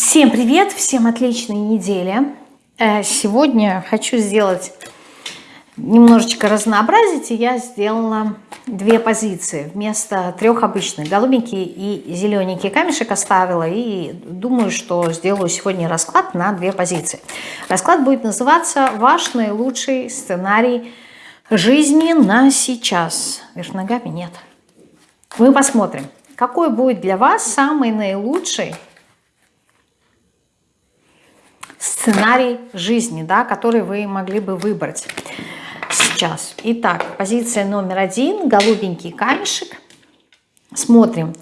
Всем привет, всем отличной недели. Э, сегодня хочу сделать немножечко разнообразить, и я сделала две позиции вместо трех обычных. Голубенький и зелененький камешек оставила, и думаю, что сделаю сегодня расклад на две позиции. Расклад будет называться «Ваш наилучший сценарий жизни на сейчас». Вверх ногами нет. Мы посмотрим, какой будет для вас самый наилучший сценарий жизни, да, который вы могли бы выбрать сейчас. Итак, позиция номер один, голубенький камешек. Смотрим,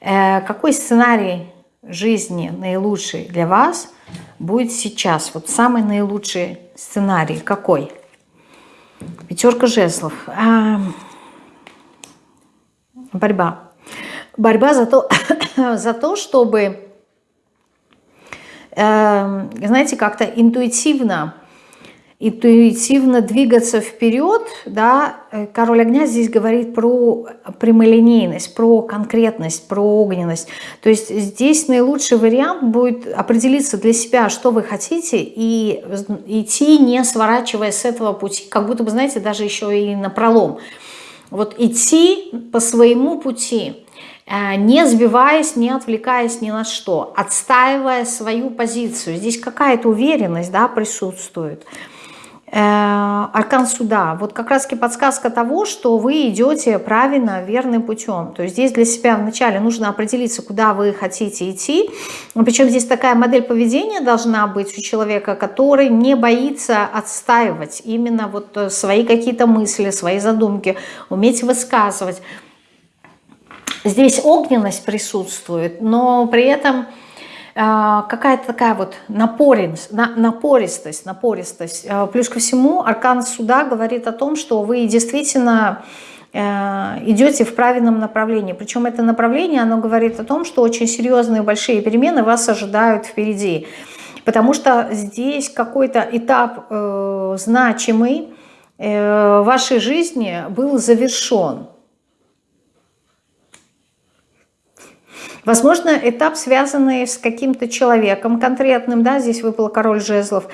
э, какой сценарий жизни наилучший для вас будет сейчас. Вот самый наилучший сценарий какой? Пятерка жезлов. А, борьба. Борьба за то, за то чтобы знаете, как-то интуитивно, интуитивно двигаться вперед, да, э, король огня здесь говорит про прямолинейность, про конкретность, про огненность. То есть здесь наилучший вариант будет определиться для себя, что вы хотите, и идти, не сворачивая с этого пути, как будто бы, знаете, даже еще и на пролом. Вот идти по своему пути, не сбиваясь, не отвлекаясь ни на что, отстаивая свою позицию. Здесь какая-то уверенность да, присутствует. Э, аркан суда. Вот как раз-таки подсказка того, что вы идете правильно, верным путем. То есть здесь для себя вначале нужно определиться, куда вы хотите идти. Причем здесь такая модель поведения должна быть у человека, который не боится отстаивать именно вот э, свои какие-то мысли, свои задумки, уметь высказывать. Здесь огненность присутствует, но при этом э, какая-то такая вот напористость, напористость. Э, плюс ко всему аркан суда говорит о том, что вы действительно э, идете в правильном направлении. Причем это направление, оно говорит о том, что очень серьезные большие перемены вас ожидают впереди. Потому что здесь какой-то этап э, значимый э, вашей жизни был завершен. Возможно, этап, связанный с каким-то человеком конкретным, да, здесь выпал король жезлов,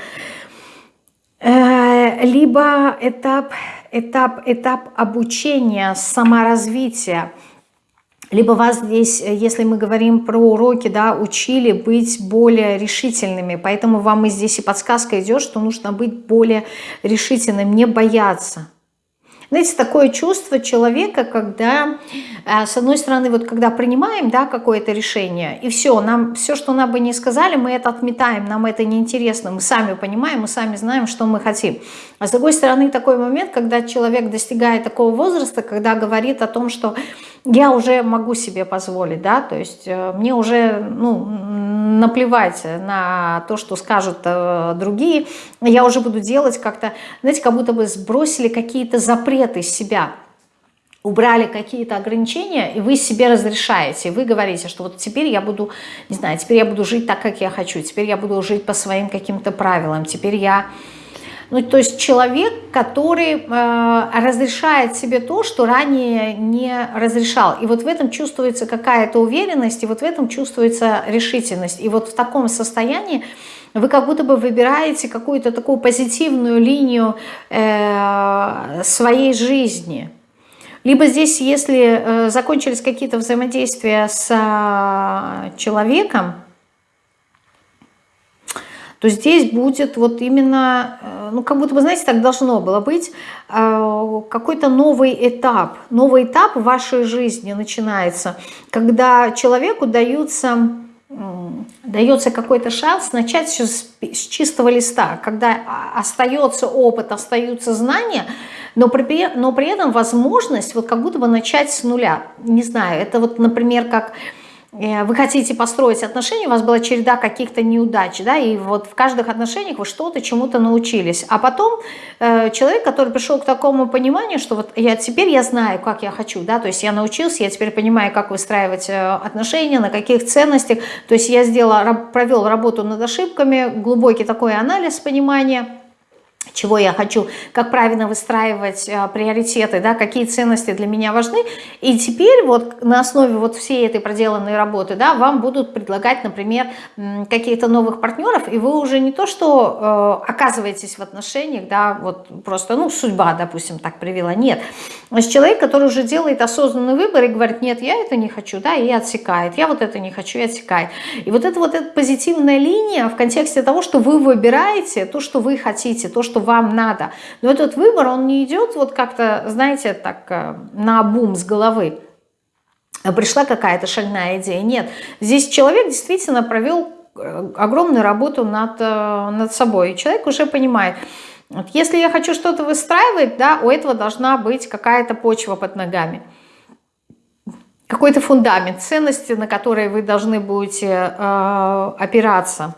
э, либо этап, этап, этап обучения, саморазвития, либо вас здесь, если мы говорим про уроки, да, учили быть более решительными, поэтому вам и здесь и подсказка идет, что нужно быть более решительным, не бояться. Знаете, такое чувство человека, когда, э, с одной стороны, вот когда принимаем да, какое-то решение, и все, нам все, что нам бы не сказали, мы это отметаем, нам это неинтересно, мы сами понимаем, мы сами знаем, что мы хотим. А с другой стороны, такой момент, когда человек достигает такого возраста, когда говорит о том, что я уже могу себе позволить, да, то есть э, мне уже, ну, наплевать на то, что скажут э, другие, я уже буду делать как-то, знаете, как будто бы сбросили какие-то запреты с себя, убрали какие-то ограничения, и вы себе разрешаете, вы говорите, что вот теперь я буду, не знаю, теперь я буду жить так, как я хочу, теперь я буду жить по своим каким-то правилам, теперь я ну, то есть человек, который э, разрешает себе то, что ранее не разрешал. И вот в этом чувствуется какая-то уверенность, и вот в этом чувствуется решительность. И вот в таком состоянии вы как будто бы выбираете какую-то такую позитивную линию э, своей жизни. Либо здесь, если э, закончились какие-то взаимодействия с э, человеком, то здесь будет вот именно, э, ну как будто бы, знаете, так должно было быть, э, какой-то новый этап. Новый этап в вашей жизни начинается, когда человеку даются дается какой-то шанс начать с, чистого листа, когда остается опыт, остаются знания, но при, но при этом возможность вот как будто бы начать с нуля. Не знаю, это вот, например, как вы хотите построить отношения, у вас была череда каких-то неудач, да, и вот в каждых отношениях вы что-то чему-то научились. А потом э, человек, который пришел к такому пониманию, что вот я теперь я знаю, как я хочу, да, то есть я научился, я теперь понимаю, как выстраивать э, отношения, на каких ценностях, то есть я сделала, провел работу над ошибками, глубокий такой анализ понимания, чего я хочу, как правильно выстраивать э, приоритеты, да, какие ценности для меня важны. И теперь вот на основе вот всей этой проделанной работы, да, вам будут предлагать, например, какие-то новых партнеров, и вы уже не то, что э, оказываетесь в отношениях, да, вот просто, ну, судьба, допустим, так привела, нет. То есть человек, который уже делает осознанный выбор и говорит, нет, я это не хочу, да, и отсекает, я вот это не хочу, и отсекает. И вот эта вот эта позитивная линия в контексте того, что вы выбираете то, что вы хотите, то, что вам надо. Но этот выбор, он не идет вот как-то, знаете, так э, на бум с головы. Пришла какая-то шальная идея. Нет, здесь человек действительно провел э, огромную работу над, э, над собой. И человек уже понимает, вот если я хочу что-то выстраивать, да, у этого должна быть какая-то почва под ногами какой-то фундамент ценности, на которые вы должны будете э, опираться.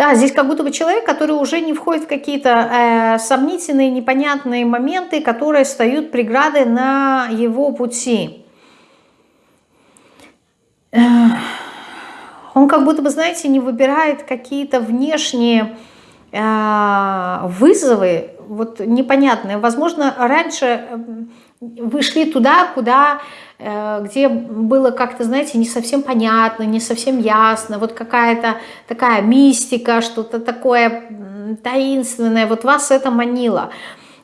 Да, здесь как будто бы человек, который уже не входит в какие-то э, сомнительные, непонятные моменты, которые встают преграды на его пути. Он как будто бы, знаете, не выбирает какие-то внешние э, вызовы, вот непонятные. Возможно, раньше вы шли туда, куда Э, где было как-то, знаете, не совсем понятно, не совсем ясно, вот какая-то такая мистика, что-то такое таинственное, вот вас это манило.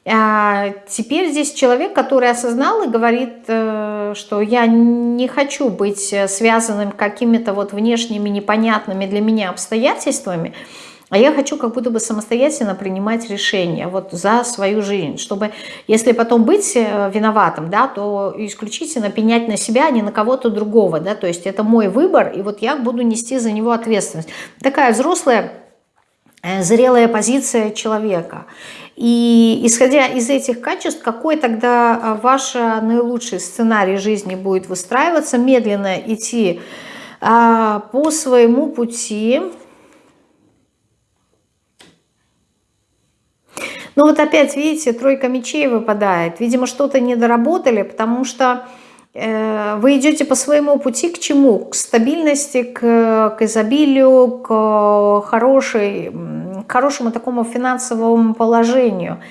А теперь здесь человек, который осознал и говорит, э, что я не хочу быть связанным какими-то вот внешними непонятными для меня обстоятельствами, а я хочу как будто бы самостоятельно принимать решения вот за свою жизнь, чтобы, если потом быть э, виноватым, да, то исключительно пенять на себя, а не на кого-то другого, да, то есть это мой выбор, и вот я буду нести за него ответственность. Такая взрослая, э, зрелая позиция человека. И исходя из этих качеств, какой тогда э, ваш наилучший сценарий жизни будет выстраиваться, медленно идти а, по своему пути, Но вот опять, видите, тройка мечей выпадает. Видимо, что-то не доработали, потому что э, вы идете по своему пути к чему? К стабильности, к, к изобилию, к, хорошей, к хорошему такому финансовому положению,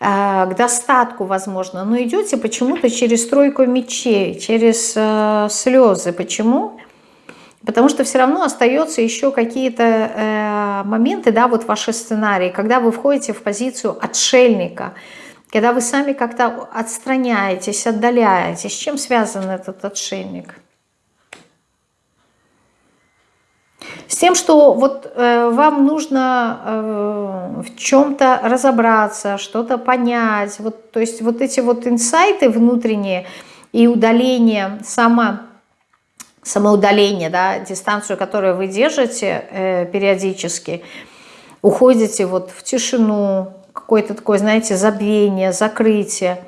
э, к достатку, возможно. Но идете почему-то через тройку мечей, через э, слезы. Почему? Потому что все равно остается еще какие-то э, моменты, да, вот ваши сценарии, когда вы входите в позицию отшельника, когда вы сами как-то отстраняетесь, отдаляетесь. С чем связан этот отшельник? С тем, что вот э, вам нужно э, в чем-то разобраться, что-то понять. Вот, то есть вот эти вот инсайты внутренние и удаление само самоудаление, да, дистанцию, которую вы держите э, периодически, уходите вот в тишину, какое-то такое, знаете, забвение, закрытие,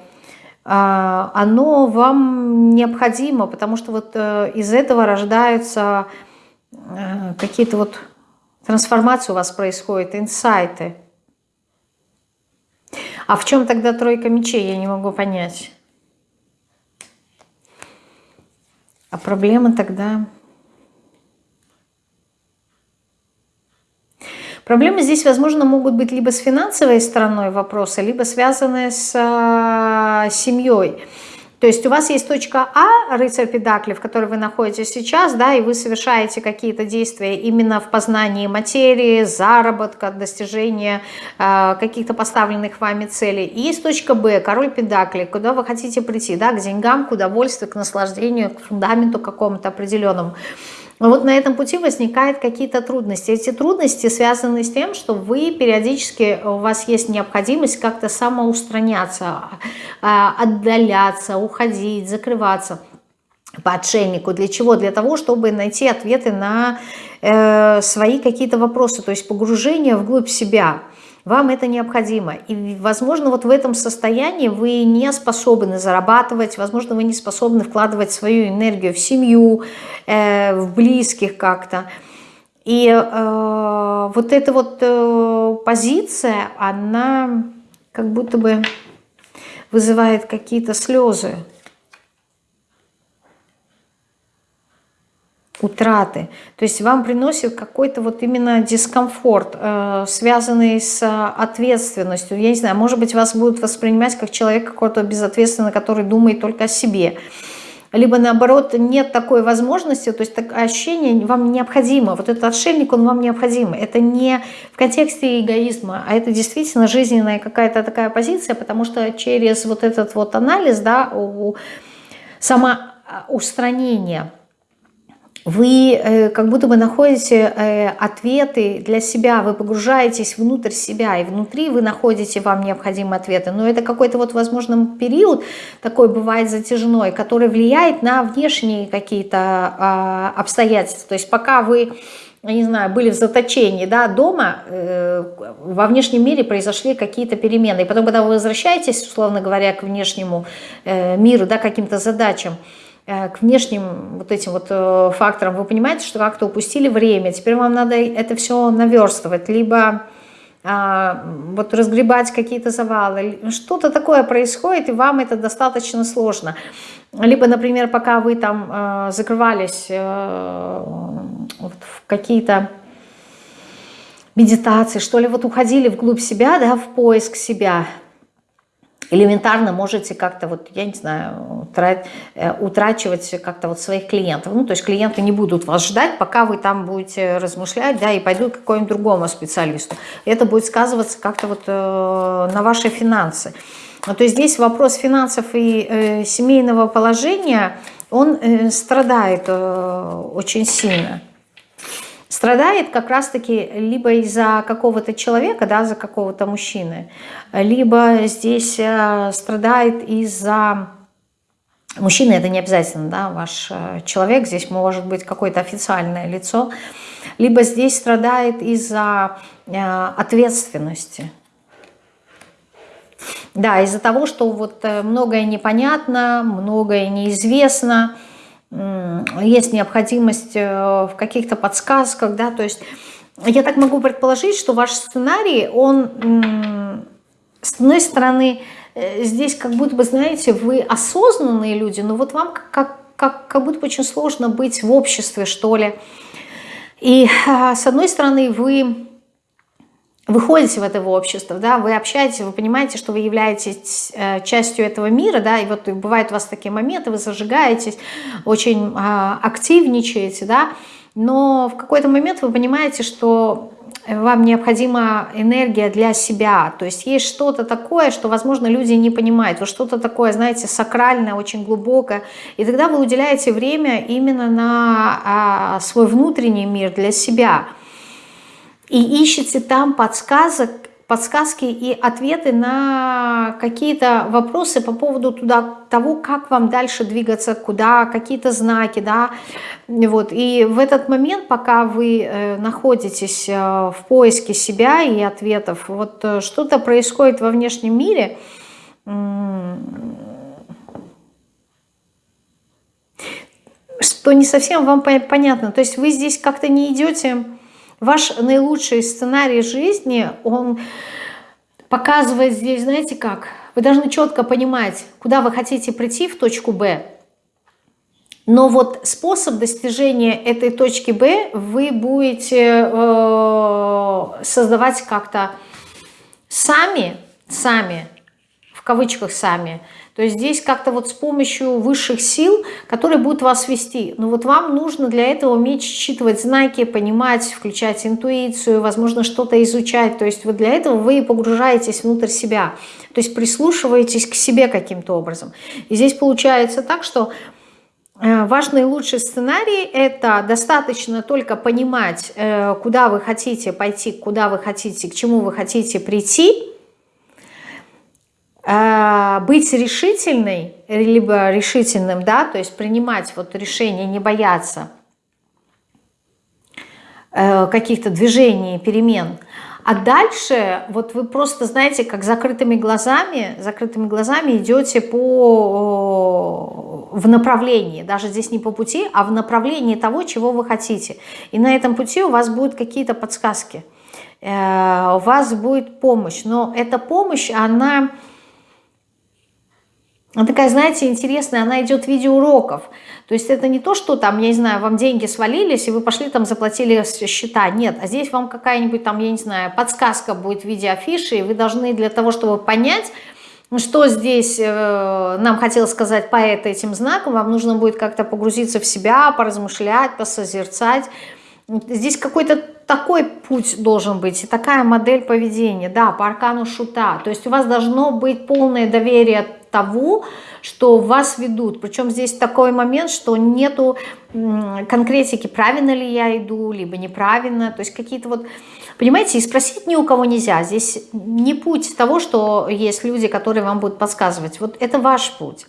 э, оно вам необходимо, потому что вот э, из этого рождаются э, какие-то вот трансформации у вас происходят, инсайты. А в чем тогда тройка мечей, я не могу понять. А проблема тогда... Проблемы здесь, возможно, могут быть либо с финансовой стороной вопроса, либо связанные с э, семьей. То есть у вас есть точка А, рыцарь педакли, в которой вы находитесь сейчас, да, и вы совершаете какие-то действия именно в познании материи, заработка, достижения э, каких-то поставленных вами целей. И есть точка Б, король педакли, куда вы хотите прийти, да, к деньгам, к удовольствию, к наслаждению, к фундаменту какому-то определенному. Вот на этом пути возникают какие-то трудности. Эти трудности связаны с тем, что вы периодически, у вас есть необходимость как-то самоустраняться, а, отдаляться, уходить, закрываться по отшельнику. Для чего? Для того, чтобы найти ответы на э, свои какие-то вопросы, то есть погружение вглубь себя – вам это необходимо. И, возможно, вот в этом состоянии вы не способны зарабатывать, возможно, вы не способны вкладывать свою энергию в семью, э, в близких как-то. И э, вот эта вот э, позиция, она как будто бы вызывает какие-то слезы. Утраты. То есть вам приносит какой-то вот именно дискомфорт, э, связанный с ответственностью. Я не знаю, может быть, вас будут воспринимать как человека какого-то безответственного, который думает только о себе либо наоборот нет такой возможности, то есть такое ощущение вам необходимо, вот этот отшельник, он вам необходим. Это не в контексте эгоизма, а это действительно жизненная какая-то такая позиция, потому что через вот этот вот анализ, да, самоустранение – вы э, как будто бы находите э, ответы для себя, вы погружаетесь внутрь себя, и внутри вы находите вам необходимые ответы. Но это какой-то вот, возможно, период такой бывает затяжной, который влияет на внешние какие-то э, обстоятельства. То есть пока вы не знаю, были в заточении да, дома, э, во внешнем мире произошли какие-то перемены. И потом, когда вы возвращаетесь, условно говоря, к внешнему миру, да, каким-то задачам, к внешним вот этим вот э, факторам, вы понимаете, что как-то упустили время, теперь вам надо это все наверстывать, либо а, вот разгребать какие-то завалы, что-то такое происходит, и вам это достаточно сложно. Либо, например, пока вы там э, закрывались э, вот в какие-то медитации, что ли, вот уходили вглубь себя, да, в поиск себя, элементарно можете как-то вот, я не знаю, э, утрачивать как-то вот своих клиентов. Ну, то есть клиенты не будут вас ждать, пока вы там будете размышлять, да, и пойдут к какому-нибудь другому специалисту. Это будет сказываться как-то вот э, на ваши финансы. Ну, то есть здесь вопрос финансов и э, семейного положения, он э, страдает э, очень сильно страдает как раз-таки либо из-за какого-то человека, да, за какого-то мужчины, либо здесь э, страдает из-за... Мужчина это не обязательно, да, ваш э, человек, здесь может быть какое-то официальное лицо, либо здесь страдает из-за э, ответственности. Да, из-за того, что вот многое непонятно, многое неизвестно, есть необходимость э, в каких-то подсказках, да, то есть я так могу предположить, что ваш сценарий, он, с одной стороны, э, здесь как будто бы, знаете, вы осознанные люди, но вот вам как, как, как будто бы очень сложно быть в обществе, что ли. И а, с одной стороны, вы выходите в это общество, да, вы общаетесь, вы понимаете, что вы являетесь э, частью этого мира, да, и вот бывают у вас такие моменты, вы зажигаетесь, очень а, активничаете, да, но в какой-то момент вы понимаете, что вам необходима энергия для себя, то есть есть что-то такое, что, возможно, люди не понимают, вот что-то такое, знаете, сакральное, очень глубокое, и тогда вы уделяете время именно на а, свой внутренний мир для себя – и ищете там подсказок, подсказки и ответы на какие-то вопросы по поводу туда, того, как вам дальше двигаться, куда, какие-то знаки, да, вот, и в этот момент, пока вы э, находитесь э, в поиске себя и ответов, вот э, что-то происходит во внешнем мире, что не совсем вам понятно, то есть вы здесь как-то не идете Ваш наилучший сценарий жизни, он показывает здесь, знаете как, вы должны четко понимать, куда вы хотите прийти в точку Б, но вот способ достижения этой точки Б вы будете э, создавать как-то сами, сами, в кавычках сами, то есть здесь как-то вот с помощью высших сил, которые будут вас вести. Но вот вам нужно для этого уметь считывать знаки, понимать, включать интуицию, возможно, что-то изучать. То есть вот для этого вы погружаетесь внутрь себя. То есть прислушиваетесь к себе каким-то образом. И здесь получается так, что э, Ваш наилучший сценарий – это достаточно только понимать, э, куда вы хотите пойти, куда вы хотите, к чему вы хотите прийти, быть решительной, либо решительным, да, то есть принимать вот решение, не бояться э, каких-то движений, перемен. А дальше вот вы просто, знаете, как закрытыми глазами, закрытыми глазами идете по, в направлении, даже здесь не по пути, а в направлении того, чего вы хотите. И на этом пути у вас будут какие-то подсказки, э, у вас будет помощь. Но эта помощь, она она такая, знаете, интересная, она идет в виде уроков. То есть это не то, что там, я не знаю, вам деньги свалились, и вы пошли там заплатили счета. Нет, а здесь вам какая-нибудь там, я не знаю, подсказка будет в виде афиши, и вы должны для того, чтобы понять, что здесь э, нам хотел сказать поэт этим знаком, вам нужно будет как-то погрузиться в себя, поразмышлять, посозерцать. Здесь какой-то такой путь должен быть, и такая модель поведения, да, по аркану шута. То есть у вас должно быть полное доверие того, что вас ведут. Причем здесь такой момент, что нету конкретики, правильно ли я иду, либо неправильно. То есть какие-то вот, понимаете, и спросить ни у кого нельзя. Здесь не путь того, что есть люди, которые вам будут подсказывать. Вот это ваш путь.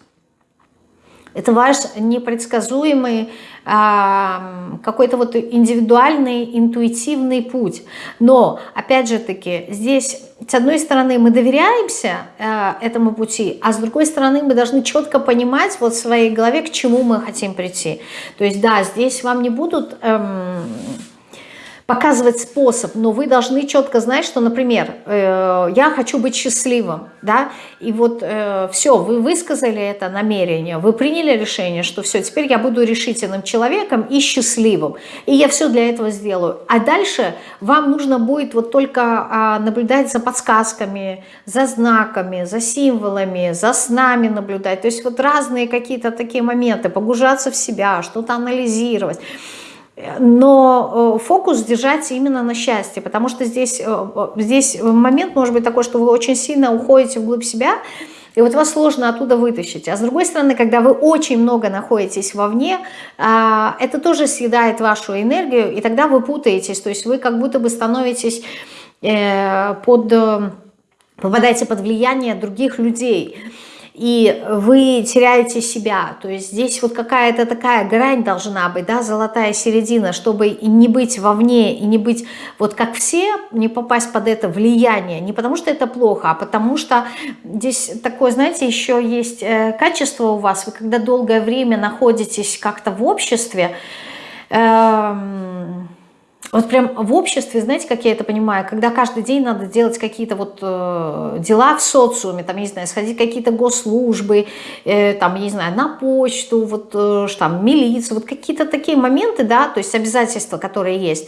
Это ваш непредсказуемый какой-то вот индивидуальный, интуитивный путь. Но, опять же таки, здесь, с одной стороны, мы доверяемся э, этому пути, а с другой стороны, мы должны четко понимать вот в своей голове, к чему мы хотим прийти. То есть, да, здесь вам не будут... Эм, показывать способ, но вы должны четко знать, что, например, э, я хочу быть счастливым, да, и вот э, все, вы высказали это намерение, вы приняли решение, что все, теперь я буду решительным человеком и счастливым, и я все для этого сделаю. А дальше вам нужно будет вот только э, наблюдать за подсказками, за знаками, за символами, за снами наблюдать, то есть вот разные какие-то такие моменты, погружаться в себя, что-то анализировать но э, фокус держать именно на счастье, потому что здесь, э, здесь момент может быть такой, что вы очень сильно уходите вглубь себя, и вот вас сложно оттуда вытащить. А с другой стороны, когда вы очень много находитесь вовне, а, это тоже съедает вашу энергию, и тогда вы путаетесь, то есть вы как будто бы становитесь э, под, попадаете под влияние других людей и вы теряете себя. То есть здесь вот какая-то такая грань должна быть, да, золотая середина, чтобы и не быть вовне, и не быть вот как все, не попасть под это влияние. Не потому что это плохо, а потому что здесь такое, знаете, еще есть э, качество у вас. Вы когда долгое время находитесь как-то в обществе, эм, вот прям в обществе, знаете, как я это понимаю, когда каждый день надо делать какие-то вот э, дела в социуме, там, не знаю, сходить какие-то госслужбы, э, там, не знаю, на почту, вот, э, там, милицию, вот какие-то такие моменты, да, то есть обязательства, которые есть.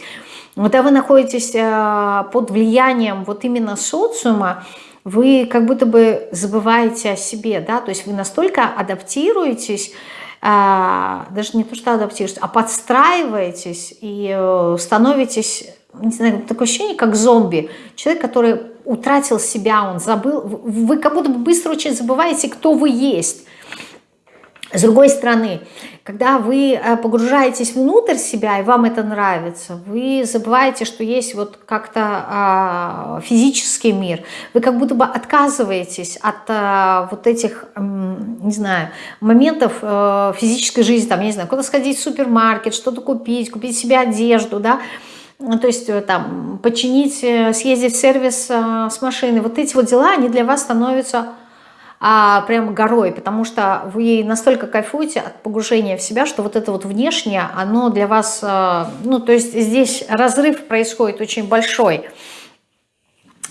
Когда вы находитесь э, под влиянием вот именно социума, вы как будто бы забываете о себе, да, то есть вы настолько адаптируетесь, даже не то, что адаптируетесь, а подстраиваетесь и э, становитесь, не знаю, такое ощущение, как зомби. Человек, который утратил себя, он забыл, вы как будто бы быстро очень забываете, кто вы есть. С другой стороны, когда вы э, погружаетесь внутрь себя, и вам это нравится, вы забываете, что есть вот как-то а, физический мир. Вы как будто бы отказываетесь от а, вот этих, не знаю, моментов а, физической жизни, там, я не знаю, куда сходить в супермаркет, что-то купить, купить себе одежду, да, ну, то есть там починить, съездить в сервис с машиной. Вот эти вот дела, они для вас становятся а, прям горой, потому что вы настолько кайфуете от погружения в себя, что вот это вот внешнее, оно для вас, а, ну, то есть здесь разрыв происходит очень большой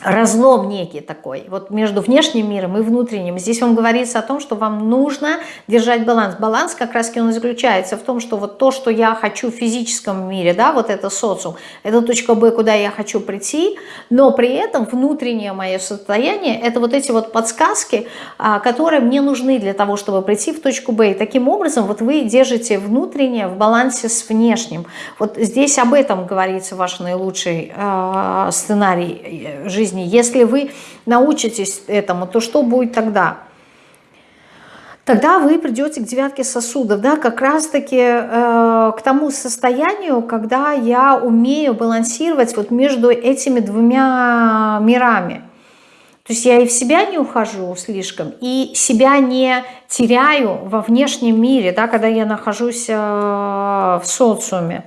разлом некий такой, вот между внешним миром и внутренним. Здесь вам говорится о том, что вам нужно держать баланс. Баланс как раз он заключается в том, что вот то, что я хочу в физическом мире, да, вот это социум, это точка Б, куда я хочу прийти, но при этом внутреннее мое состояние, это вот эти вот подсказки, а, которые мне нужны для того, чтобы прийти в точку Б. И таким образом вот вы держите внутреннее в балансе с внешним. Вот здесь об этом говорится ваш наилучший э, сценарий э, жизни жизни. Если вы научитесь этому, то что будет тогда? Тогда вы придете к девятке сосудов, да, как раз-таки э, к тому состоянию, когда я умею балансировать вот между этими двумя мирами. То есть я и в себя не ухожу слишком, и себя не теряю во внешнем мире, да, когда я нахожусь э, в социуме.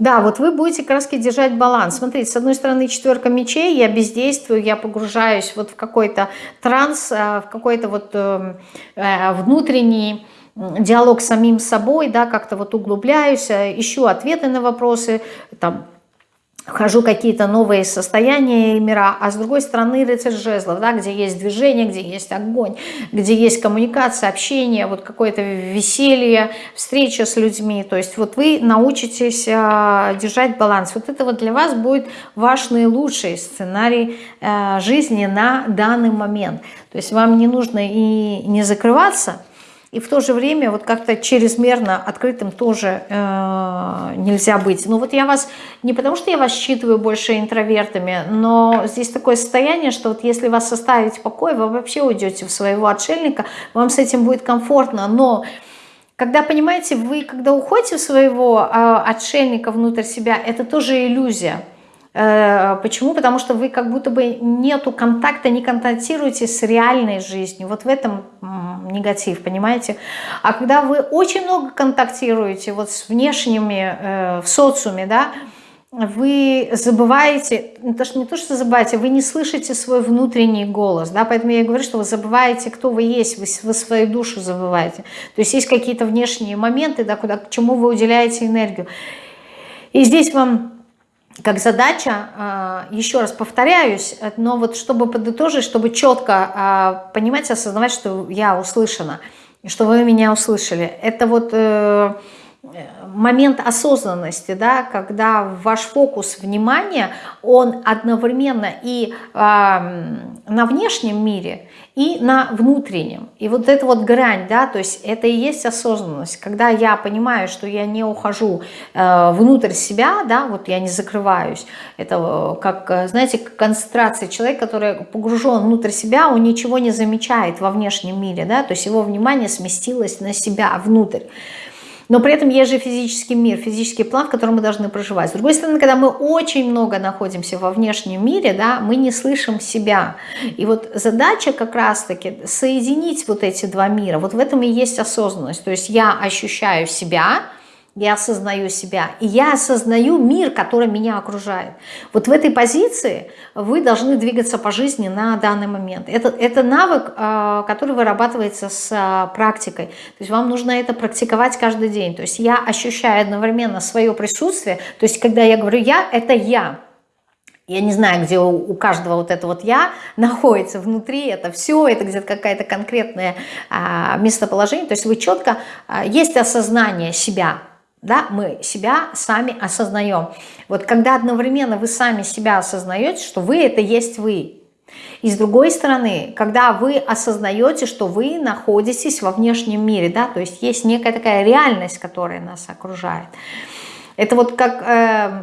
Да, вот вы будете краски держать баланс. Смотрите, с одной стороны четверка мечей, я бездействую, я погружаюсь вот в какой-то транс, э, в какой-то вот э, э, внутренний диалог с самим собой, да, как-то вот углубляюсь, ищу ответы на вопросы, там, вхожу какие-то новые состояния и мира, а с другой стороны рыцарь жезлов, да, где есть движение, где есть огонь, где есть коммуникация, общение, вот какое-то веселье, встреча с людьми, то есть вот вы научитесь э, держать баланс. Вот это вот для вас будет ваш наилучший сценарий э, жизни на данный момент. То есть вам не нужно и не закрываться, и в то же время вот как-то чрезмерно открытым тоже э, нельзя быть. Ну вот я вас, не потому что я вас считываю больше интровертами, но здесь такое состояние, что вот если вас оставить в покое, вы вообще уйдете в своего отшельника, вам с этим будет комфортно, но... Когда, понимаете, вы, когда уходите в своего э, отшельника внутрь себя, это тоже иллюзия. Э, почему? Потому что вы как будто бы нету контакта, не контактируете с реальной жизнью. Вот в этом негатив, понимаете? А когда вы очень много контактируете вот с внешними, э, в социуме, да, вы забываете, что, не то, что забываете, вы не слышите свой внутренний голос, да, поэтому я говорю, что вы забываете, кто вы есть, вы, вы свою душу забываете. То есть есть какие-то внешние моменты, да, куда, к чему вы уделяете энергию. И здесь вам как задача, а, еще раз повторяюсь, но вот чтобы подытожить, чтобы четко а, понимать, осознавать, что я услышана, что вы меня услышали. Это вот э, момент осознанности, да, когда ваш фокус внимания, он одновременно и э, на внешнем мире, и на внутреннем. И вот эта вот грань, да, то есть это и есть осознанность. Когда я понимаю, что я не ухожу э, внутрь себя, да, вот я не закрываюсь. Это э, как, э, знаете, концентрация. Человек, который погружен внутрь себя, он ничего не замечает во внешнем мире, да, то есть его внимание сместилось на себя, внутрь. Но при этом есть же физический мир, физический план, в котором мы должны проживать. С другой стороны, когда мы очень много находимся во внешнем мире, да, мы не слышим себя. И вот задача как раз-таки соединить вот эти два мира. Вот в этом и есть осознанность. То есть я ощущаю себя, я осознаю себя, и я осознаю мир, который меня окружает. Вот в этой позиции вы должны двигаться по жизни на данный момент. Это, это навык, а, который вырабатывается с а, практикой. То есть вам нужно это практиковать каждый день. То есть я ощущаю одновременно свое присутствие. То есть когда я говорю «я», это «я». Я не знаю, где у, каждого вот это вот «я» находится внутри, это все, это где-то какая-то конкретное а, местоположение. То есть вы четко, есть осознание себя, да, мы себя сами осознаем. Вот когда одновременно вы сами себя осознаете, что вы это есть вы. И с другой стороны, когда вы осознаете, что вы находитесь во внешнем мире, да, то есть есть некая такая реальность, которая нас окружает. Это вот как э,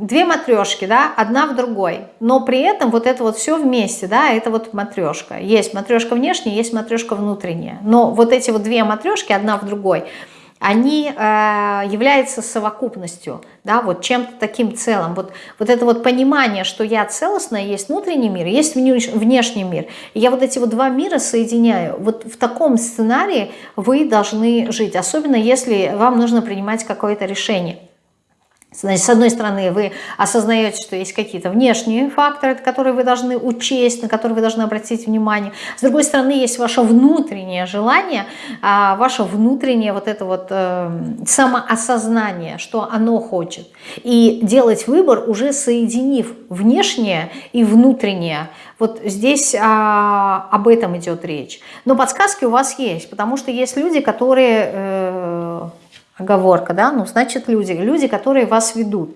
две матрешки, да, одна в другой, но при этом вот это вот все вместе, да, это вот матрешка. Есть матрешка внешняя, есть матрешка внутренняя, но вот эти вот две матрешки, одна в другой – они э, являются совокупностью, да, вот чем-то таким целым. Вот, вот это вот понимание, что я целостная, есть внутренний мир, есть внешний мир. И я вот эти вот два мира соединяю. Вот в таком сценарии вы должны жить, особенно если вам нужно принимать какое-то решение. Значит, с одной стороны, вы осознаете, что есть какие-то внешние факторы, которые вы должны учесть, на которые вы должны обратить внимание. С другой стороны, есть ваше внутреннее желание, а, ваше внутреннее вот это вот э, самоосознание, что оно хочет. И делать выбор, уже соединив внешнее и внутреннее. Вот здесь а, об этом идет речь. Но подсказки у вас есть, потому что есть люди, которые... Оговорка, да, ну, значит, люди, люди, которые вас ведут.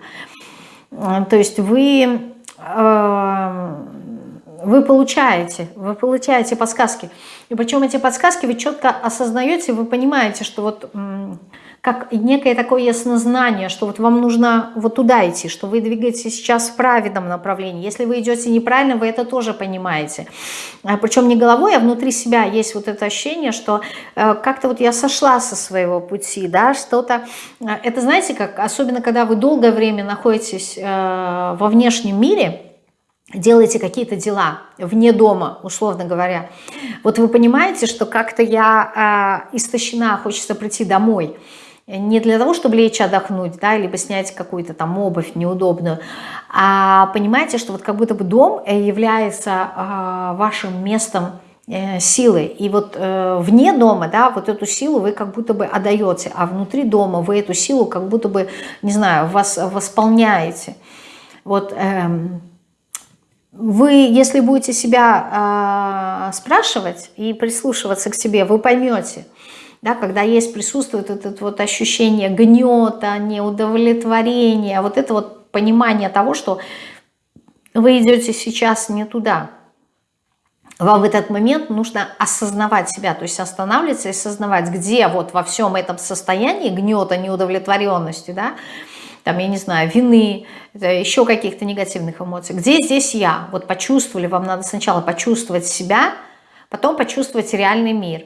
Э, то есть вы, э, вы получаете, вы получаете подсказки. И причем эти подсказки вы четко осознаете, вы понимаете, что вот как некое такое яснознание, что вот вам нужно вот туда идти, что вы двигаетесь сейчас в правильном направлении. Если вы идете неправильно, вы это тоже понимаете. А Причем не головой, а внутри себя есть вот это ощущение, что э, как-то вот я сошла со своего пути, да, что-то... Э, это знаете, как особенно когда вы долгое время находитесь э, во внешнем мире, делаете какие-то дела вне дома, условно говоря, вот вы понимаете, что как-то я э, истощена, хочется прийти домой, не для того, чтобы лечь отдохнуть, да, либо снять какую-то там обувь неудобную, а понимаете, что вот как будто бы дом э, является э, вашим местом э, силы. И вот э, вне дома, да, вот эту силу вы как будто бы отдаете, а внутри дома вы эту силу как будто бы, не знаю, вас восполняете. Вот эм, вы, если будете себя э, спрашивать и прислушиваться к себе, вы поймете, да, когда есть, присутствует это вот ощущение гнета, неудовлетворения, вот это вот понимание того, что вы идете сейчас не туда. Вам в этот момент нужно осознавать себя, то есть останавливаться и осознавать, где вот во всем этом состоянии гнета, неудовлетворенности, да, там, я не знаю, вины, еще каких-то негативных эмоций. Где здесь я? Вот почувствовали, вам надо сначала почувствовать себя, потом почувствовать реальный мир.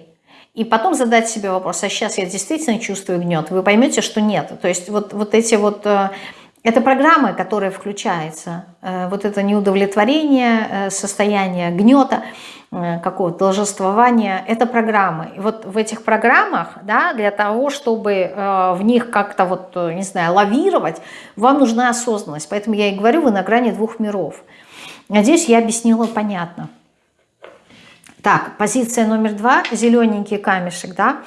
И потом задать себе вопрос, а сейчас я действительно чувствую гнет? Вы поймете, что нет. То есть вот, вот эти вот э, это программы, которые включаются, э, вот это неудовлетворение, э, состояние гнета, какого-то должествования, это программы. И вот в этих программах, да, для того, чтобы в них как-то вот, не знаю, лавировать, вам нужна осознанность. Поэтому я и говорю, вы на грани двух миров. Надеюсь, я объяснила понятно. Так, позиция номер два, зелененький камешек, да,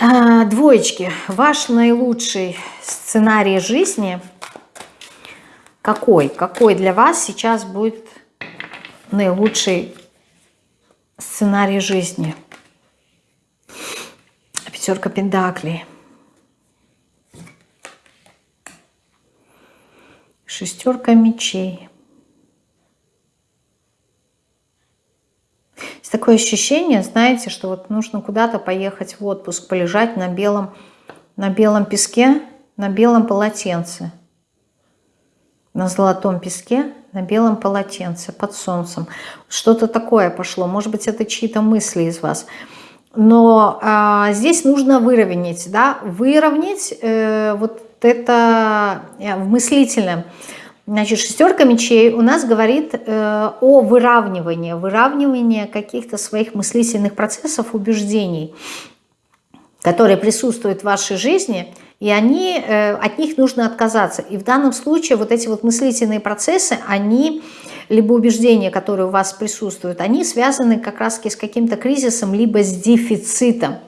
а, двоечки, ваш наилучший сценарий жизни какой? Какой для вас сейчас будет наилучший сценарий жизни? Пятерка пентаклей. Шестерка мечей. Такое ощущение, знаете, что вот нужно куда-то поехать в отпуск, полежать на белом, на белом песке, на белом полотенце. На золотом песке, на белом полотенце, под солнцем. Что-то такое пошло. Может быть, это чьи-то мысли из вас. Но а, здесь нужно выровнять, да, выровнять э, вот это э, в мыслительном Значит, шестерка мечей у нас говорит э, о выравнивании, выравнивании каких-то своих мыслительных процессов, убеждений, которые присутствуют в вашей жизни, и они, э, от них нужно отказаться. И в данном случае вот эти вот мыслительные процессы, они, либо убеждения, которые у вас присутствуют, они связаны как раз с каким-то кризисом, либо с дефицитом.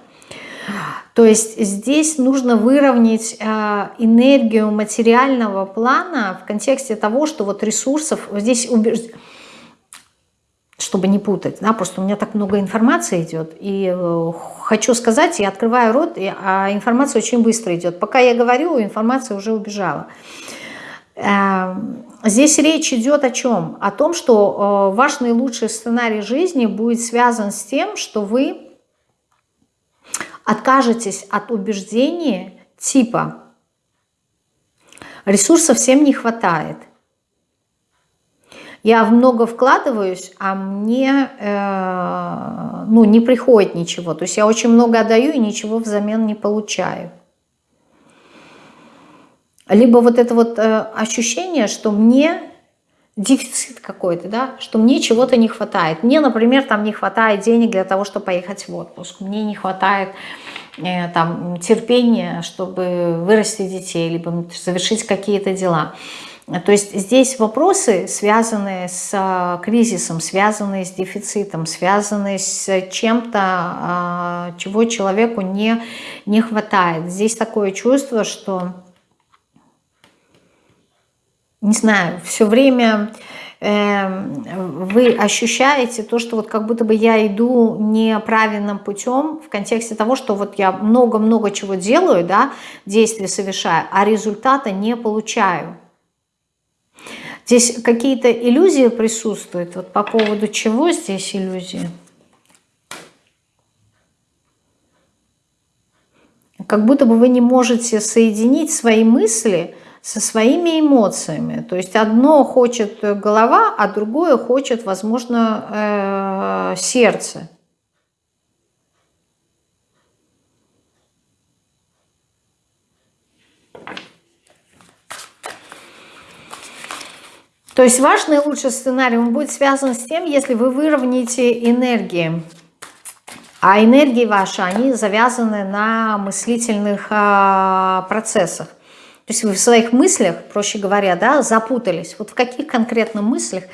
То есть здесь нужно выровнять э, энергию материального плана в контексте того, что вот ресурсов, здесь убеж... чтобы не путать, да, просто у меня так много информации идет, и э, хочу сказать, я открываю рот, и, а информация очень быстро идет. Пока я говорю, информация уже убежала. Э, здесь речь идет о чем? О том, что ваш наилучший сценарий жизни будет связан с тем, что вы откажетесь от убеждения типа ресурсов всем не хватает. Я много вкладываюсь, а мне э, ну, не приходит ничего. То есть я очень много отдаю и ничего взамен не получаю. Либо вот это вот э, ощущение, что мне дефицит какой-то, да, что мне чего-то не хватает. Мне, например, там не хватает денег для того, чтобы поехать в отпуск. Мне не хватает э, там терпения, чтобы вырастить детей, либо завершить какие-то дела. То есть здесь вопросы, связанные с э, кризисом, связанные с дефицитом, связанные с чем-то, э, чего человеку не, не хватает. Здесь такое чувство, что не знаю, все время э, вы ощущаете то, что вот как будто бы я иду неправильным путем в контексте того, что вот я много-много чего делаю, да, действия совершаю, а результата не получаю. Здесь какие-то иллюзии присутствуют. Вот по поводу чего здесь иллюзии? Как будто бы вы не можете соединить свои мысли – со своими эмоциями. То есть одно хочет голова, а другое хочет, возможно, э, сердце. То есть ваш наилучший сценарий он будет связан с тем, если вы выровняете энергии. А энергии ваши, они завязаны на мыслительных а, процессах. То есть вы в своих мыслях, проще говоря, да, запутались. Вот в каких конкретно мыслях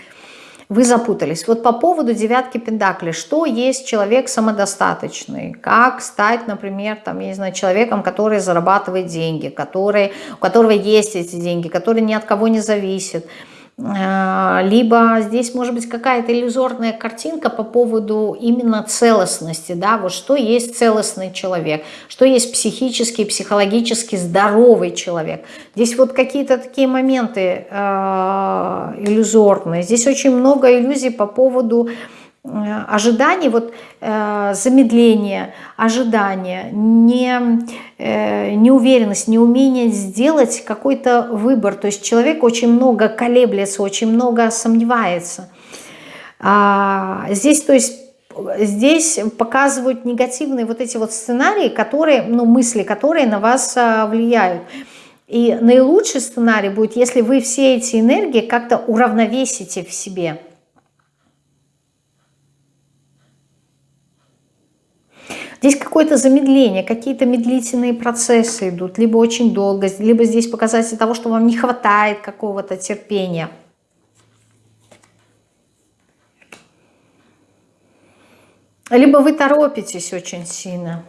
вы запутались. Вот по поводу девятки пентаклей, что есть человек самодостаточный, как стать, например, там, я не знаю, человеком, который зарабатывает деньги, который, у которого есть эти деньги, который ни от кого не зависит, либо здесь может быть какая-то иллюзорная картинка по поводу именно целостности, да, вот что есть целостный человек, что есть психически, психологически здоровый человек. Здесь вот какие-то такие моменты э, иллюзорные, здесь очень много иллюзий по поводу Э, ожиданий, вот э, замедление, ожидание, не, э, неуверенность, неумение сделать какой-то выбор. То есть человек очень много колеблется, очень много сомневается. А, здесь, то есть, здесь показывают негативные вот эти вот сценарии, которые, ну, мысли, которые на вас а, влияют. И наилучший сценарий будет, если вы все эти энергии как-то уравновесите в себе – Здесь какое-то замедление, какие-то медлительные процессы идут, либо очень долго, либо здесь показатель того, что вам не хватает какого-то терпения. Либо вы торопитесь очень сильно.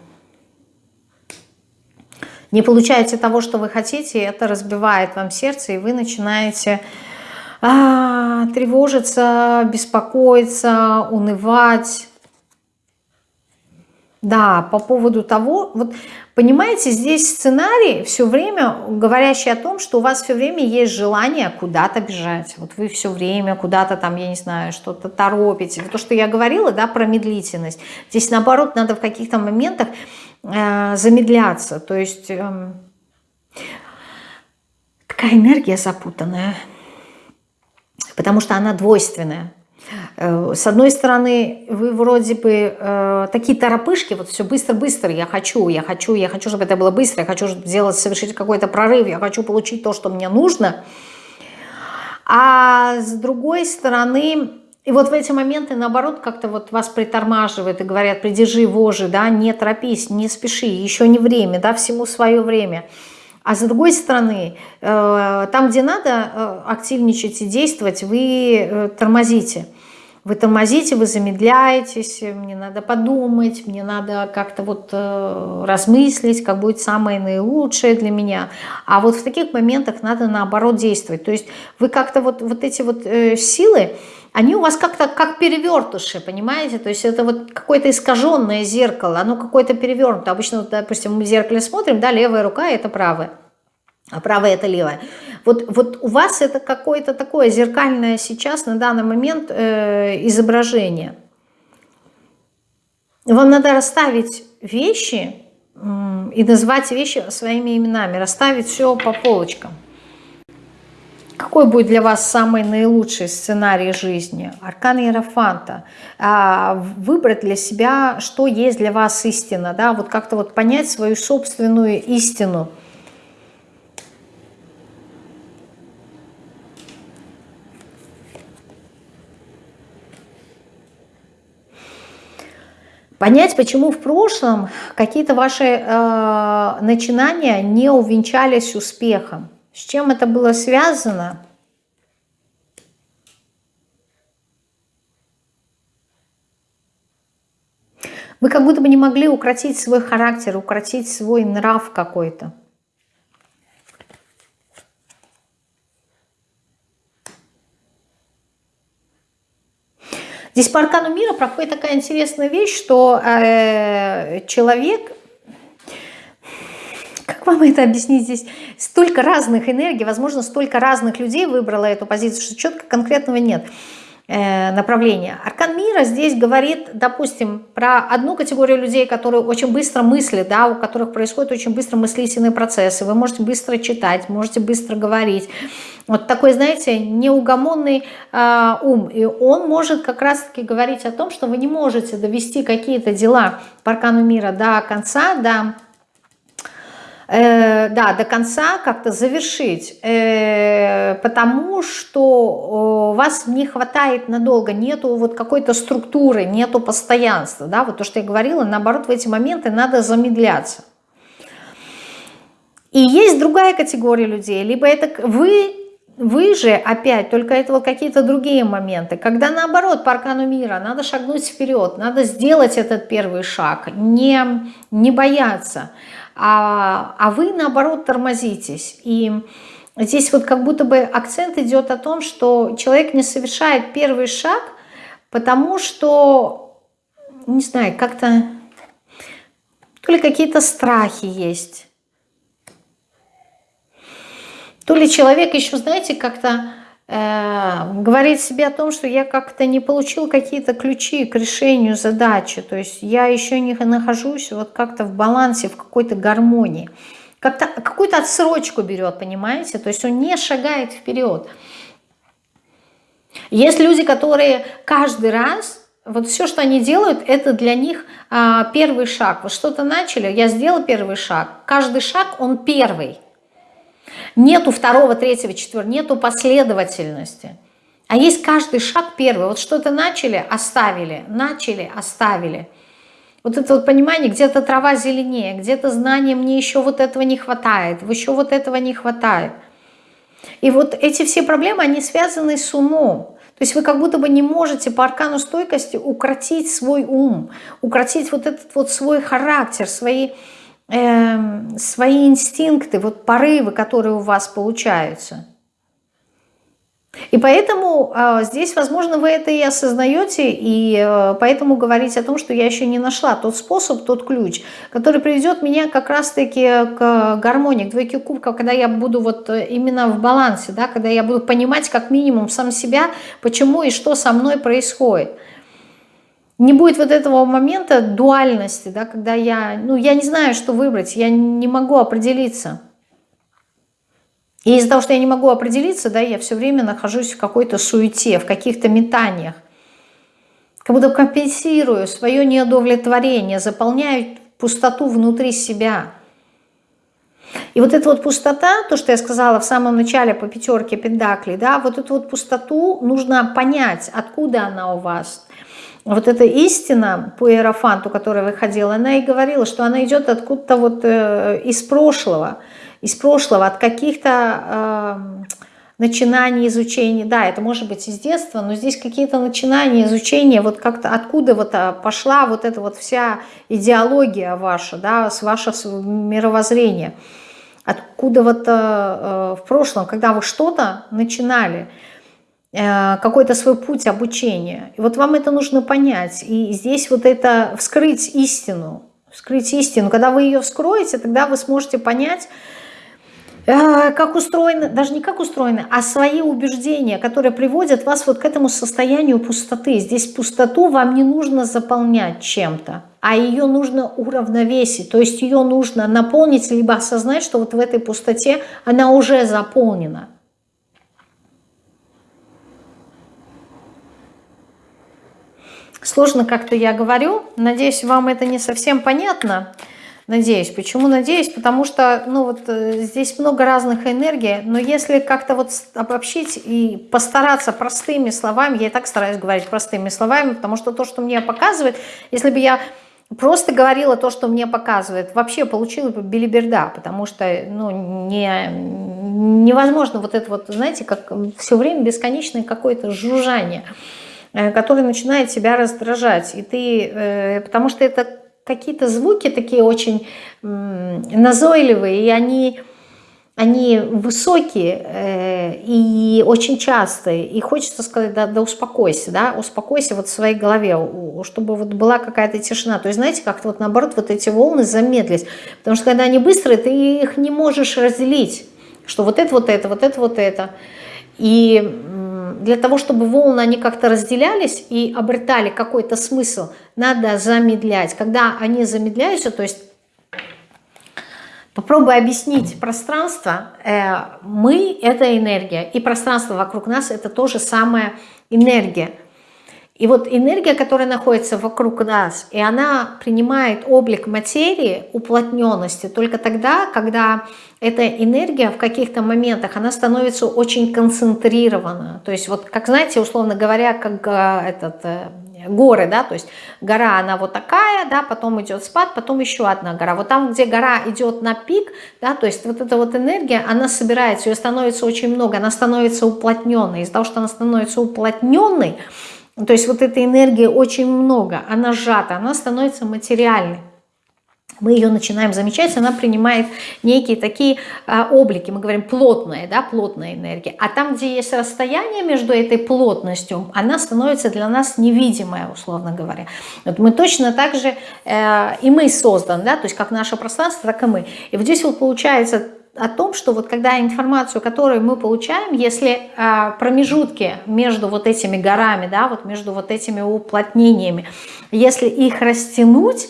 Не получаете того, что вы хотите, это разбивает вам сердце, и вы начинаете а, тревожиться, беспокоиться, унывать да, по поводу того, вот понимаете, здесь сценарий все время говорящий о том, что у вас все время есть желание куда-то бежать. Вот вы все время куда-то там, я не знаю, что-то торопите. То, что я говорила, да, про медлительность. Здесь наоборот надо в каких-то моментах э, замедляться. То есть э, такая энергия запутанная, потому что она двойственная. Э, с одной стороны, вы вроде бы э, такие торопышки, вот все быстро-быстро, я хочу, я хочу, я хочу, чтобы это было быстро, я хочу сделать, совершить какой-то прорыв, я хочу получить то, что мне нужно. А с другой стороны, и вот в эти моменты, наоборот, как-то вот вас притормаживают и говорят, придержи вожи, да, не торопись, не спеши, еще не время, да, всему свое время. А с другой стороны, э, там, где надо э, активничать и действовать, вы тормозите. Вы тормозите, вы замедляетесь, мне надо подумать, мне надо как-то вот размыслить, как будет самое наилучшее для меня. А вот в таких моментах надо наоборот действовать. То есть вы как-то вот, вот эти вот силы, они у вас как-то как перевертыши, понимаете? То есть это вот какое-то искаженное зеркало, оно какое-то перевернуто. Обычно, допустим, мы в зеркале смотрим, да, левая рука – это правая а правая это левая. Вот, вот у вас это какое-то такое зеркальное сейчас на данный момент э, изображение. Вам надо расставить вещи э, и назвать вещи своими именами, расставить все по полочкам. Какой будет для вас самый наилучший сценарий жизни? Аркан Иерофанта. А, выбрать для себя, что есть для вас истина. Да? Вот как-то вот понять свою собственную истину – Понять, почему в прошлом какие-то ваши э, начинания не увенчались успехом. С чем это было связано? Вы как будто бы не могли укротить свой характер, укротить свой нрав какой-то. Здесь по аркану мира проходит такая интересная вещь, что э, человек, как вам это объяснить здесь, столько разных энергий, возможно, столько разных людей выбрало эту позицию, что четко конкретного нет. Э, направления. Аркан мира здесь говорит, допустим, про одну категорию людей, которые очень быстро мыслят, да, у которых происходят очень быстро мыслительные процессы. Вы можете быстро читать, можете быстро говорить. Вот такой, знаете, неугомонный э, ум. И он может как раз-таки говорить о том, что вы не можете довести какие-то дела по аркану мира до конца, до э, да, до конца как-то завершить, э, потому что э, вас не хватает надолго, нету вот какой-то структуры, нету постоянства, да, вот то, что я говорила, наоборот, в эти моменты надо замедляться. И есть другая категория людей, либо это вы вы же опять, только это вот какие-то другие моменты, когда наоборот по аркану мира надо шагнуть вперед, надо сделать этот первый шаг, не, не бояться, а, а вы наоборот тормозитесь. И здесь вот как будто бы акцент идет о том, что человек не совершает первый шаг, потому что, не знаю, как-то, то ли какие-то страхи есть, то ли человек еще, знаете, как-то э, говорит себе о том, что я как-то не получил какие-то ключи к решению задачи, то есть я еще не нахожусь вот как-то в балансе, в какой-то гармонии. Как-то какую-то отсрочку берет, понимаете? То есть он не шагает вперед. Есть люди, которые каждый раз вот все, что они делают, это для них а, первый шаг. Вот что-то начали, я сделал первый шаг. Каждый шаг, он первый. Нету второго, третьего, четвертого, нету последовательности. А есть каждый шаг первый. Вот что-то начали, оставили, начали, оставили. Вот это вот понимание, где-то трава зеленее, где-то знание, мне еще вот этого не хватает, еще вот этого не хватает. И вот эти все проблемы, они связаны с умом. То есть вы как будто бы не можете по аркану стойкости укротить свой ум, укротить вот этот вот свой характер, свои э, свои инстинкты, вот порывы, которые у вас получаются. И поэтому э, здесь, возможно, вы это и осознаете, и э, поэтому говорить о том, что я еще не нашла тот способ, тот ключ, который приведет меня как раз-таки к гармонии, к двойке кубков, когда я буду вот э, именно в балансе, да, когда я буду понимать как минимум сам себя, почему и что со мной происходит. Не будет вот этого момента дуальности, да, когда я, ну, я не знаю, что выбрать, я не могу определиться. И из-за того, что я не могу определиться, да, я все время нахожусь в какой-то суете, в каких-то метаниях. Как будто компенсирую свое неудовлетворение, заполняю пустоту внутри себя. И вот эта вот пустота, то, что я сказала в самом начале по пятерке пентаклей, да, вот эту вот пустоту нужно понять, откуда она у вас – вот эта истина по Иерофанту, которая выходила, она и говорила, что она идет откуда-то вот э, из прошлого, из прошлого, от каких-то э, начинаний изучения. Да, это может быть из детства, но здесь какие-то начинания изучения, вот как-то откуда вот а, пошла вот эта вот вся идеология ваша, да, с вашего мировоззрения. Откуда вот э, э, в прошлом, когда вы что-то начинали – какой-то свой путь обучения. И вот вам это нужно понять. И здесь вот это вскрыть истину, вскрыть истину. Когда вы ее вскроете, тогда вы сможете понять, э, как устроены, даже не как устроены, а свои убеждения, которые приводят вас вот к этому состоянию пустоты. Здесь пустоту вам не нужно заполнять чем-то, а ее нужно уравновесить, то есть ее нужно наполнить, либо осознать, что вот в этой пустоте она уже заполнена. Сложно как-то я говорю. Надеюсь, вам это не совсем понятно. Надеюсь. Почему надеюсь? Потому что ну вот э, здесь много разных энергий, но если как-то вот обобщить и постараться простыми словами, я и так стараюсь говорить простыми словами, потому что то, что мне показывает, если бы я просто говорила то, что мне показывает, вообще получила бы билиберда, потому что ну, не, невозможно вот это вот, знаете, как все время бесконечное какое-то жужжание – который начинает тебя раздражать. И ты, э, потому что это какие-то звуки такие очень назойливые, и они, они высокие э, и очень частые. И хочется сказать, да, да успокойся, да, успокойся вот в своей голове, чтобы вот была какая-то тишина. То есть, знаете, как-то вот наоборот вот эти волны замедлить. Потому что когда они быстрые, ты их не можешь разделить. Что вот это, вот это, вот это, вот это. И для того, чтобы волны они как-то разделялись и обретали какой-то смысл, надо замедлять. Когда они замедляются, то есть попробуй объяснить пространство, э, мы – это энергия, и пространство вокруг нас – это тоже самая энергия. И вот энергия, которая находится вокруг нас, и она принимает облик материи, уплотненности, только тогда, когда эта энергия в каких-то моментах, она становится очень концентрирована. То есть вот, как знаете, условно говоря, как э, этот, э, горы, да, то есть гора, она вот такая, да, потом идет спад, потом еще одна гора. Вот там, где гора идет на пик, да, то есть вот эта вот энергия, она собирается, ее становится очень много, она становится уплотненной. Из-за того, что она становится уплотненной, то есть вот этой энергии очень много, она сжата, она становится материальной мы ее начинаем замечать, она принимает некие такие а, облики, мы говорим плотная, да, плотная энергия. А там, где есть расстояние между этой плотностью, она становится для нас невидимая, условно говоря. Вот мы точно так же, э, и мы создан, да, то есть как наше пространство, так и мы. И вот здесь вот получается о том, что вот когда информацию, которую мы получаем, если э, промежутки между вот этими горами, да, вот между вот этими уплотнениями, если их растянуть,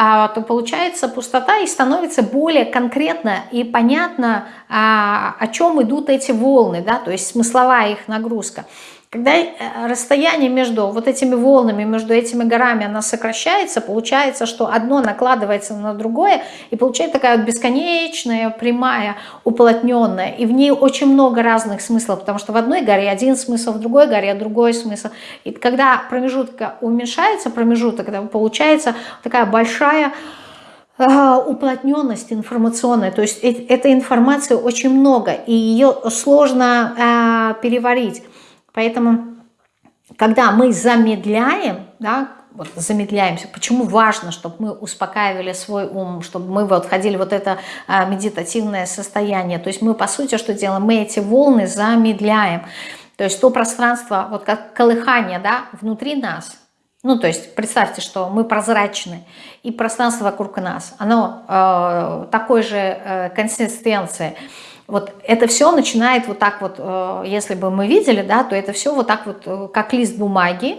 а, то получается пустота и становится более конкретно и понятно, а, о чем идут эти волны, да, то есть смысловая их нагрузка. Когда э, расстояние между вот этими волнами, между этими горами, она сокращается, получается, что одно накладывается на другое, и получается такая вот бесконечная, прямая, уплотненная. И в ней очень много разных смыслов, потому что в одной горе один смысл, в другой горе другой смысл. И когда промежутка уменьшается, промежуток, получается такая большая э, уплотненность информационная, то есть этой информации очень много, и ее сложно э, переварить. Поэтому, когда мы замедляем, да, вот замедляемся, почему важно, чтобы мы успокаивали свой ум, чтобы мы вот входили в вот это а, медитативное состояние. То есть мы, по сути, что делаем? Мы эти волны замедляем. То есть то пространство, вот как колыхание, да, внутри нас, ну, то есть представьте, что мы прозрачны, и пространство вокруг нас, оно э, такой же э, консистенции, вот это все начинает вот так вот, э, если бы мы видели, да, то это все вот так вот, э, как лист бумаги,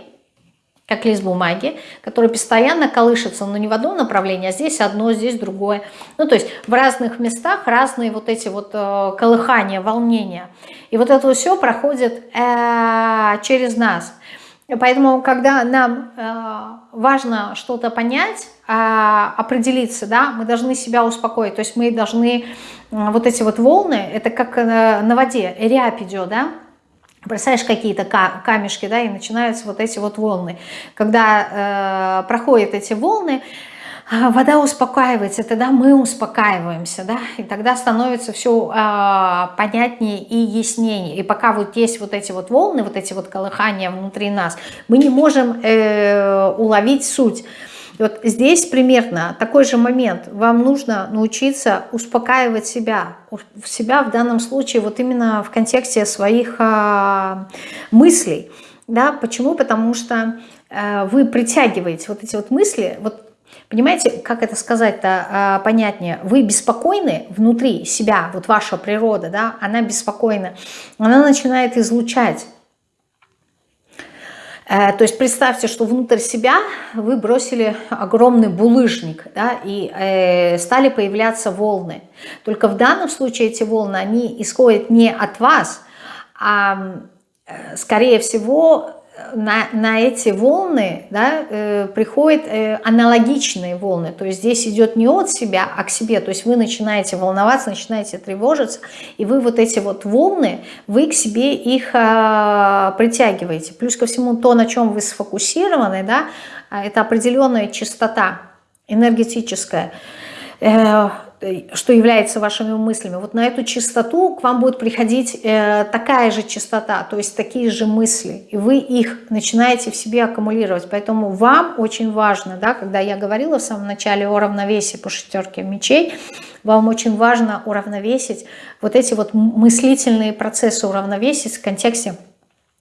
как лист бумаги, который постоянно колышется, но не в одном направлении, а здесь одно, здесь другое. Ну, то есть в разных местах разные вот эти вот э, колыхания, волнения. И вот это все проходит через нас. Поэтому, когда нам важно что-то понять, определиться, да, мы должны себя успокоить, то есть мы должны вот эти вот волны, это как э, на воде, рябь идет, да, бросаешь какие-то камешки, да, и начинаются вот эти вот волны. Когда э, проходят эти волны, а, вода успокаивается, тогда мы успокаиваемся, да, и тогда становится все э, понятнее и яснее. И пока вот есть вот эти вот волны, вот эти вот колыхания внутри нас, мы не можем э, уловить суть. И вот здесь примерно такой же момент. Вам нужно научиться успокаивать себя. Себя в данном случае вот именно в контексте своих а, мыслей. Да? Почему? Потому что а, вы притягиваете вот эти вот мысли. Вот Понимаете, как это сказать-то а, понятнее? Вы беспокойны внутри себя, вот ваша природа, да, она беспокойна. Она начинает излучать то есть представьте, что внутрь себя вы бросили огромный булыжник, да, и э, стали появляться волны. Только в данном случае эти волны, они исходят не от вас, а э, скорее всего на, на эти волны да, э, приходят э, аналогичные волны. То есть здесь идет не от себя, а к себе. То есть вы начинаете волноваться, начинаете тревожиться, и вы вот эти вот волны, вы к себе их э, притягиваете. Плюс ко всему то, на чем вы сфокусированы, да, это определенная частота энергетическая. Что является вашими мыслями, вот на эту частоту к вам будет приходить э, такая же частота, то есть такие же мысли, и вы их начинаете в себе аккумулировать. Поэтому вам очень важно, да, когда я говорила в самом начале о равновесии по шестерке мечей, вам очень важно уравновесить вот эти вот мыслительные процессы, уравновесить в контексте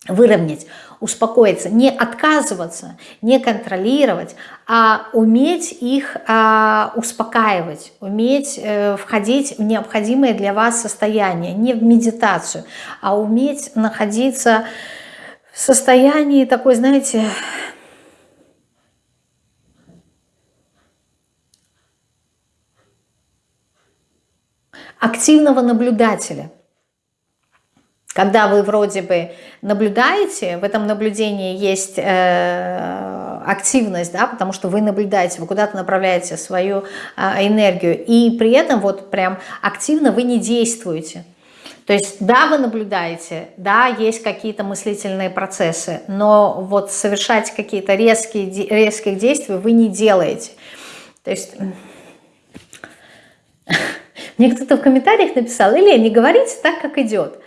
выровнять, успокоиться, не отказываться, не контролировать, а уметь их а, успокаивать, уметь э, входить в необходимое для вас состояние, не в медитацию, а уметь находиться в состоянии такой, знаете, активного наблюдателя – когда вы вроде бы наблюдаете, в этом наблюдении есть э, активность, да, потому что вы наблюдаете, вы куда-то направляете свою э, энергию, и при этом вот прям активно вы не действуете. То есть, да, вы наблюдаете, да, есть какие-то мыслительные процессы, но вот совершать какие-то резкие, резких действий вы не делаете. То есть, мне кто-то в комментариях написал, или не говорите так, как идет.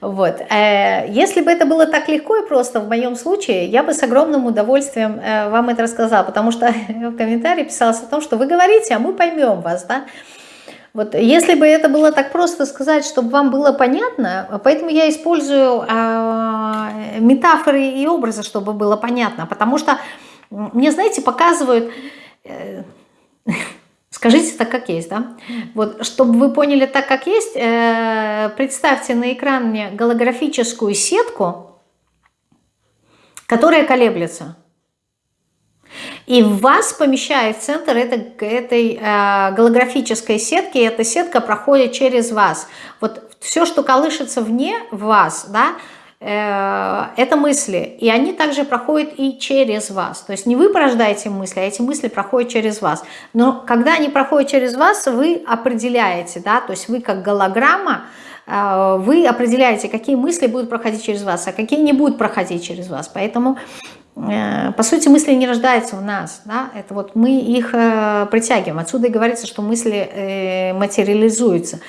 Вот. Э, если бы это было так легко и просто в моем случае, я бы с огромным удовольствием э, вам это рассказала, потому что в комментарии писалось о том, что вы говорите, а мы поймем вас, да. Вот если бы это было так просто сказать, чтобы вам было понятно, поэтому я использую э, метафоры и образы, чтобы было понятно, потому что мне, знаете, показывают, э, скажите так, как есть, да? Вот, чтобы вы поняли так, как есть, э, представьте на экране голографическую сетку, которая колеблется. И вас помещает в центр этой, этой э, голографической сетки, и эта сетка проходит через вас. Вот все, что колышется вне вас, да, это мысли, и они также проходят и через вас. То есть не вы порождаете мысли, а эти мысли проходят через вас. Но когда они проходят через вас, вы определяете, да, то есть вы как голограмма, э, вы определяете, какие мысли будут проходить через вас, а какие не будут проходить через вас. Поэтому Э, по сути, мысли не рождаются в нас, да? это вот мы их э, притягиваем. Отсюда и говорится, что мысли э, материализуются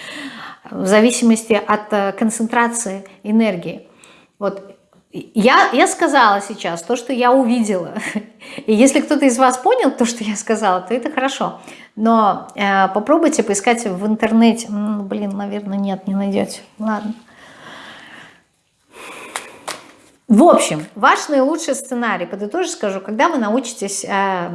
в зависимости от концентрации энергии. Вот я, я сказала сейчас то, что я увидела. И если кто-то из вас понял то, что я сказала, то это хорошо. Но э, попробуйте поискать в интернете. Ну, блин, наверное, нет, не найдете. Ладно. В общем, ваш наилучший сценарий, подытожу скажу, когда вы научитесь э,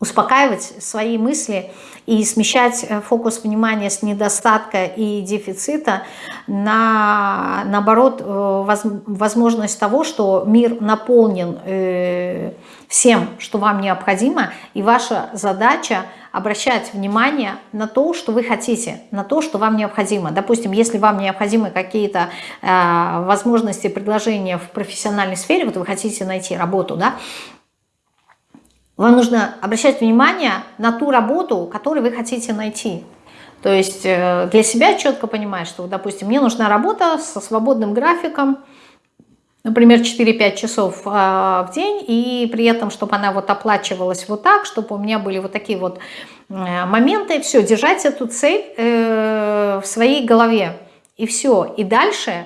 успокаивать свои мысли и смещать э, фокус внимания с недостатка и дефицита на, наоборот, э, возможность того, что мир наполнен э, всем, что вам необходимо, и ваша задача – обращать внимание на то, что вы хотите, на то, что вам необходимо. Допустим, если вам необходимы какие-то возможности, предложения в профессиональной сфере, вот вы хотите найти работу, да, вам нужно обращать внимание на ту работу, которую вы хотите найти. То есть э, для себя четко понимать, что, допустим, мне нужна работа со свободным графиком, например, 4-5 часов а, в день, и при этом, чтобы она вот оплачивалась вот так, чтобы у меня были вот такие вот э, моменты, все, держать эту цель э, в своей голове, и все, и дальше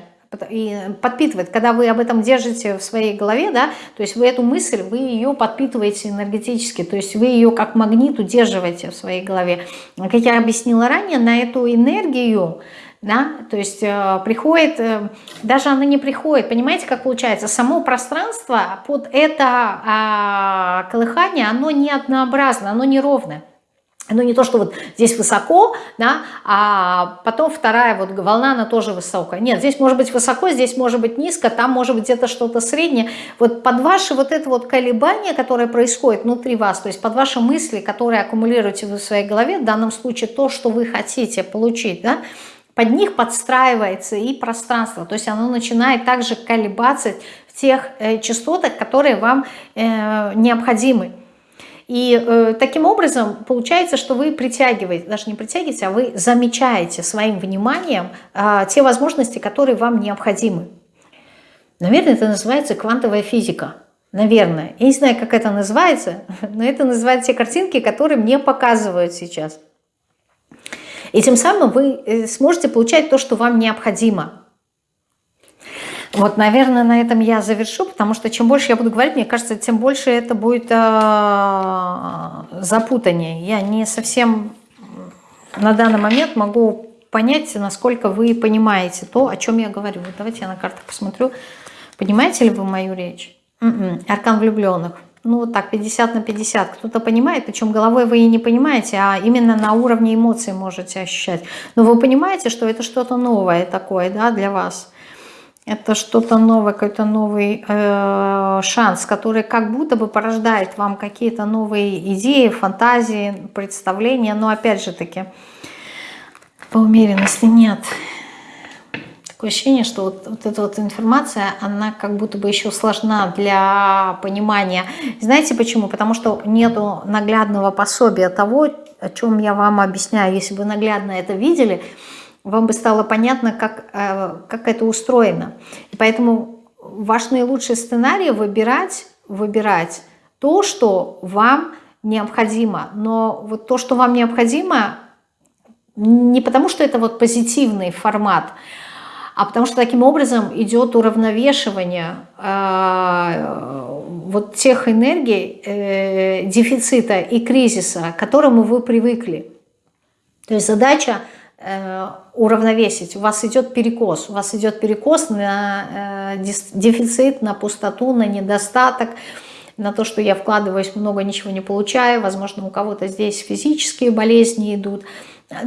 и подпитывает, когда вы об этом держите в своей голове, да, то есть вы эту мысль, вы ее подпитываете энергетически, то есть вы ее как магнит удерживаете в своей голове. Как я объяснила ранее, на эту энергию да, то есть э, приходит, э, даже она не приходит, понимаете, как получается, само пространство под это э, колыхание, оно не однообразно, оно не Оно не то, что вот здесь высоко, да, а потом вторая вот волна, она тоже высокая. Нет, здесь может быть высоко, здесь может быть низко, там может быть где-то что-то среднее. Вот под ваши вот это вот колебание, которое происходит внутри вас, то есть под ваши мысли, которые аккумулируете в своей голове, в данном случае то, что вы хотите получить, да, под них подстраивается и пространство, то есть оно начинает также колебаться в тех э, частотах, которые вам э, необходимы. И э, таким образом получается, что вы притягиваете, даже не притягиваете, а вы замечаете своим вниманием э, те возможности, которые вам необходимы. Наверное, это называется квантовая физика. Наверное. Я не знаю, как это называется, но это называют те картинки, которые мне показывают сейчас. И тем самым вы э, сможете получать то, что вам необходимо. Вот, наверное, на этом я завершу, потому что чем больше я буду говорить, мне кажется, тем больше это будет э, запутание. Я не совсем на данный момент могу понять, насколько вы понимаете то, о чем я говорю. Вот давайте я на картах посмотрю. Понимаете ли вы мою речь? М м-м, -м, аркан влюбленных ну вот так, 50 на 50. Кто-то понимает, причем головой вы и не понимаете, а именно на уровне эмоций можете ощущать. Но вы понимаете, что это что-то новое такое да, для вас. Это что-то новое, какой-то новый э, шанс, который как будто бы порождает вам какие-то новые идеи, фантазии, представления. Но опять же таки, по умеренности нет. Такое ощущение, что вот, вот эта вот информация, она как будто бы еще сложна для понимания. Знаете почему? Потому что нету наглядного пособия того, о чем я вам объясняю. Если бы наглядно это видели, вам бы стало понятно, как, э, как это устроено. И поэтому ваш наилучший сценарий выбирать, выбирать то, что вам необходимо. Но вот то, что вам необходимо, не потому что это вот позитивный формат, а потому что таким образом идет уравновешивание э, вот тех энергий э, дефицита и кризиса, к которому вы привыкли. То есть задача уравновесить. У вас идет перекос. У вас идет перекос на э, дефицит, на пустоту, на недостаток, на то, что я вкладываюсь много, ничего не получаю. Возможно, у кого-то здесь физические болезни идут.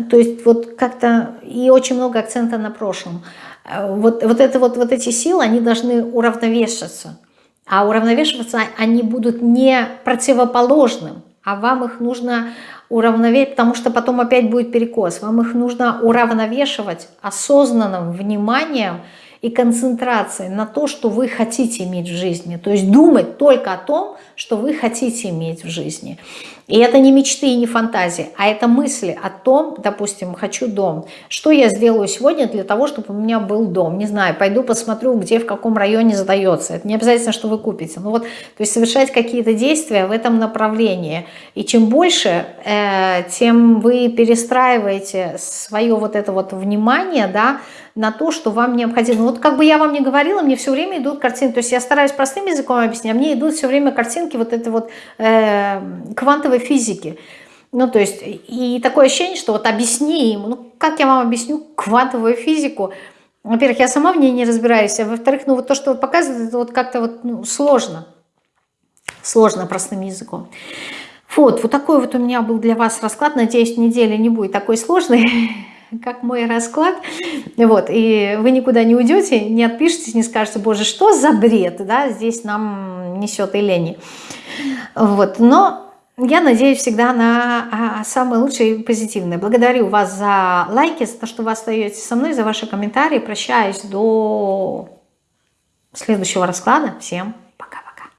То есть вот как-то и очень много акцента на прошлом. Вот, вот, это вот, вот эти силы, они должны уравновешиваться. А уравновешиваться они будут не противоположным, а вам их нужно уравновесить, потому что потом опять будет перекос. Вам их нужно уравновешивать осознанным вниманием и концентрацией на то, что вы хотите иметь в жизни. То есть думать только о том, что вы хотите иметь в жизни. И это не мечты и не фантазии, а это мысли о том, допустим, хочу дом. Что я сделаю сегодня для того, чтобы у меня был дом? Не знаю, пойду посмотрю, где, в каком районе задается. Это не обязательно, что вы купите. Ну вот, то есть совершать какие-то действия в этом направлении. И чем больше, э, тем вы перестраиваете свое вот это вот внимание, да, на то, что вам необходимо. Вот как бы я вам не говорила, мне все время идут картинки. То есть я стараюсь простым языком объяснять, а мне идут все время картинки вот этой вот э, квантовой физики. Ну, то есть, и такое ощущение, что вот объясни ему, ну, как я вам объясню квантовую физику? Во-первых, я сама в ней не разбираюсь, а во-вторых, ну, вот то, что показывает, это вот как-то вот ну, сложно. Сложно простым языком. Вот, вот такой вот у меня был для вас расклад. Надеюсь, неделя не будет такой сложной, как мой расклад. Вот, и вы никуда не уйдете, не отпишитесь, не скажете, боже, что за бред, да, здесь нам несет и лени. Вот, но я надеюсь всегда на а, самые лучшие и позитивные. Благодарю вас за лайки, за то, что вы остаетесь со мной, за ваши комментарии. Прощаюсь до следующего расклада. Всем